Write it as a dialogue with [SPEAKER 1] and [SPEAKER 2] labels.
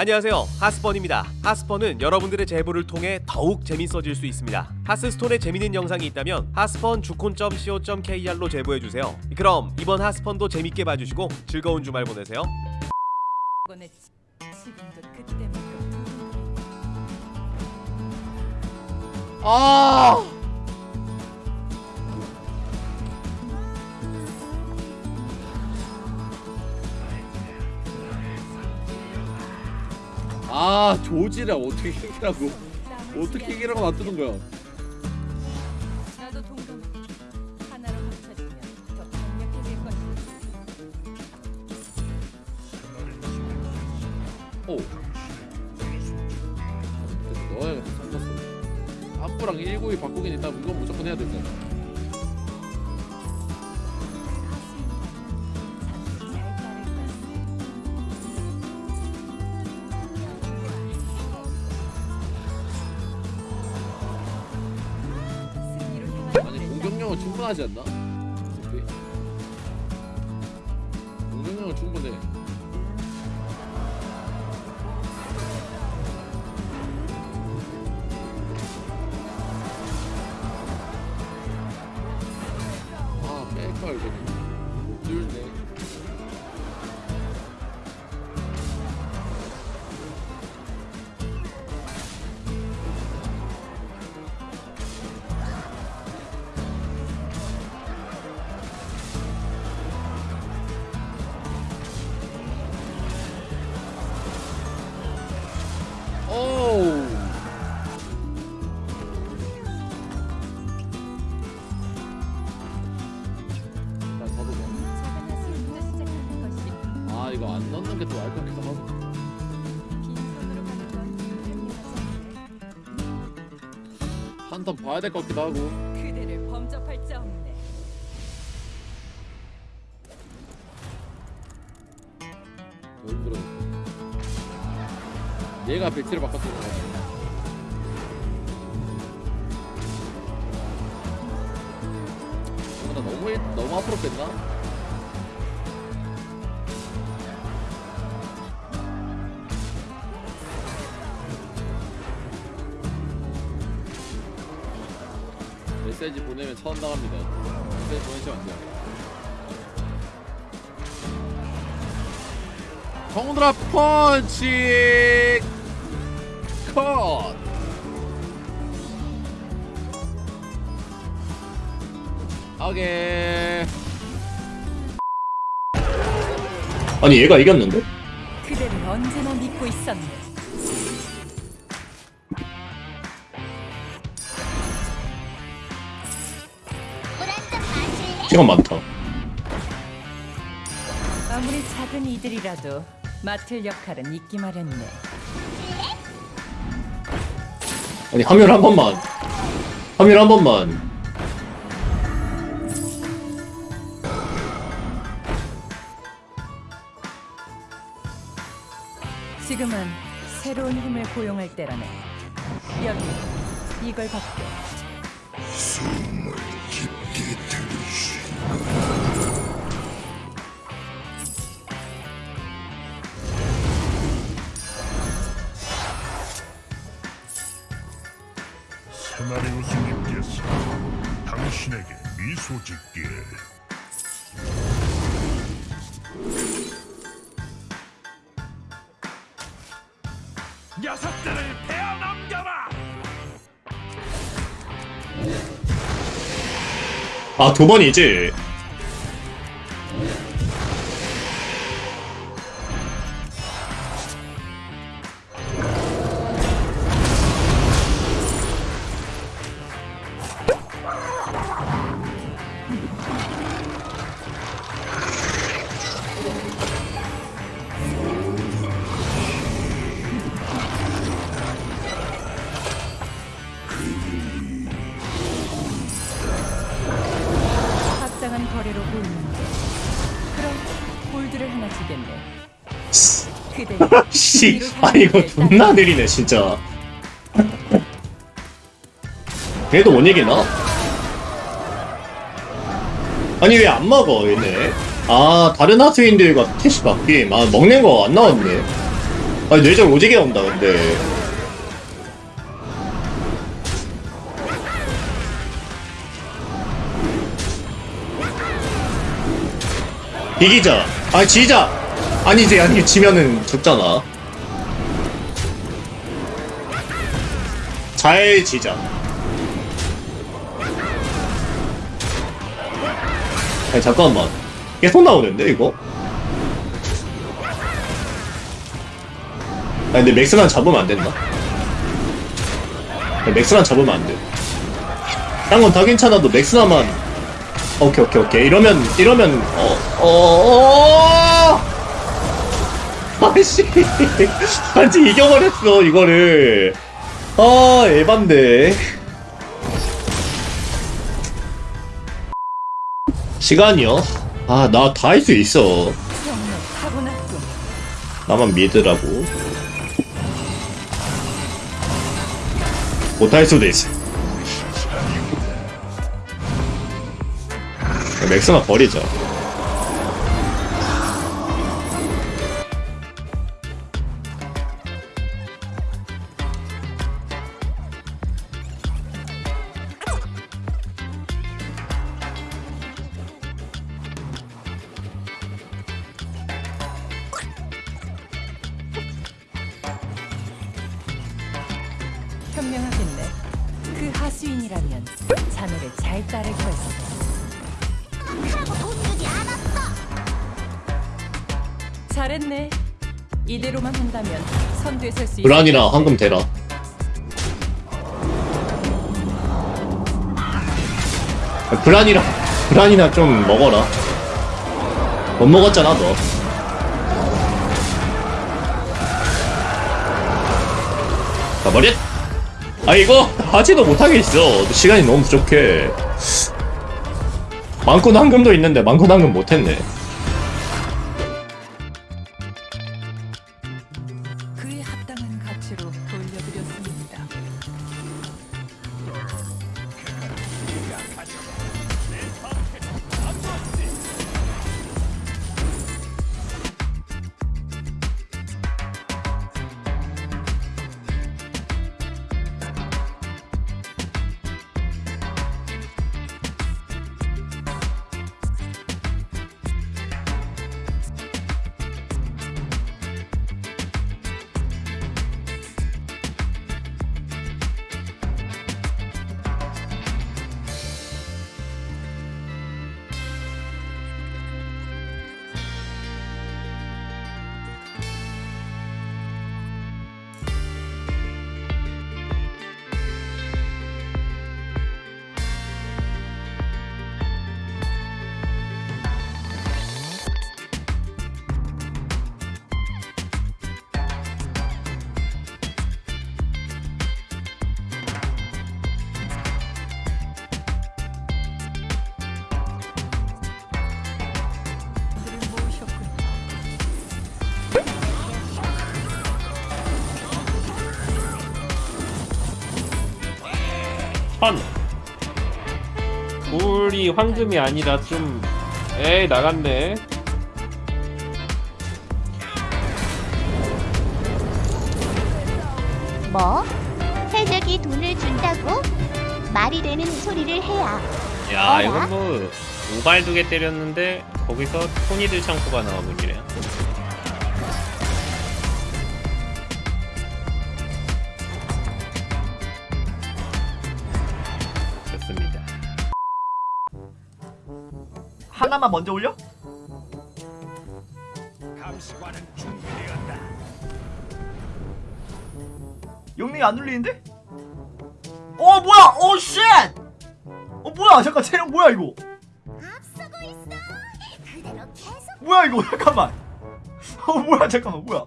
[SPEAKER 1] 안녕하세요. 하스펀입니다. 하스펀은 여러분들의 제보를 통해 더욱 재밌어질 수 있습니다. 하스스톤에 재밌는 영상이 있다면 하스펀 주콘.co.kr로 제보해주세요. 그럼 이번 하스펀도 재밌게 봐주시고 즐거운 주말 보내세요.
[SPEAKER 2] 아! 아 조지라. 어떻게 이기라고? 어떻게 이기라고 놔두는 거야? 오. 너야 성났어 아프랑 192 바꾸긴 일단 이건 무조건 해야
[SPEAKER 3] 잘
[SPEAKER 2] 충분하지 않나? 오케이. 공격력은 충분해 나을 거니까 하고. 한턴 봐야 될 것 같기도 하고.
[SPEAKER 3] 그대를 범접할 자 없네.
[SPEAKER 2] 더 힘들어 얘가 배치를 바꿨던 거 같아 어, 나 너무 했- 너무 앞으로 뺐나? 보내면 처음 나갑니다. 메시지 보내시면 안 돼요. 정드라 펀치 컷 오케이
[SPEAKER 4] 아니 얘가 이겼는데?
[SPEAKER 3] 그대를 언제나 믿고 있었네
[SPEAKER 4] 시간 많다.
[SPEAKER 3] 아무리 작은 이들이라도 맡을 역할은 있기 마련네.
[SPEAKER 4] 아니 화면 한 번만. 화면 한 번만.
[SPEAKER 3] 지금은 새로운 힘을 고용할 때라네. 여기 이걸 받게
[SPEAKER 5] 세마리 미소 짓기를 녀석들을 베어 넘겨라!
[SPEAKER 4] 아 두 번이지 씨, 아 이거 존나 느리네 진짜. 못 이기나? 아니 왜 안 먹어 얘네? 아 다른 하수인들과 캐시 바뀜 아 먹는 거 안 나왔네 아니 뇌절 오지게 온다 근데 이기자 아니 지자 아니지 아니 지면은 죽잖아 잘 지자. 아니 잠깐만. 계속 나오는데 이거? 아니 근데 맥스만 잡으면 안 된다. 맥스만 잡으면 안 돼. 딴건 다 괜찮아도 맥스나만. 오케이 오케이 오케이. 이러면 이러면 어어 어... 아씨. 아직 이겨버렸어 이거를 아 에반데 시간이요? 아 나 다 할 수 있어. 나만 믿으라고 못할 수도 있어 맥스나 버리자
[SPEAKER 3] 자네를 잘 따를 거였어. 잘했네. 이대로만 한다면 선두에 설수 있을
[SPEAKER 4] 브란이랑
[SPEAKER 3] 것 같아.
[SPEAKER 4] 황금 대라 브란이랑 브란이나 좀 먹어라 못 먹었잖아 너 가버렸 아 이거 하지도 못하겠어. 시간이 너무 부족해. 많고 당금도 있는데 많고 당금 못했네.
[SPEAKER 3] 그에 합당한 가치로
[SPEAKER 6] 천. 물이 황금이 아니라 좀 에이 나갔네.
[SPEAKER 7] 뭐? 해적이 돈을 준다고? 말이 되는 소리를 해야.
[SPEAKER 6] 야
[SPEAKER 7] 어라?
[SPEAKER 6] 이건 뭐 오발 두 개 때렸는데 거기서 토니들 창고가 나와버리네.
[SPEAKER 8] 하나만 먼저 올려?
[SPEAKER 5] 감시관은 준비되었다.
[SPEAKER 8] 용맹이 안 눌리는데? 어 뭐야? 어 쉣! 어 뭐야? 잠깐 체력 뭐야 이거?
[SPEAKER 7] 앞서고 있어. 그대로 계속
[SPEAKER 8] 뭐야 이거? 잠깐만. 어 뭐야? 잠깐만 뭐야?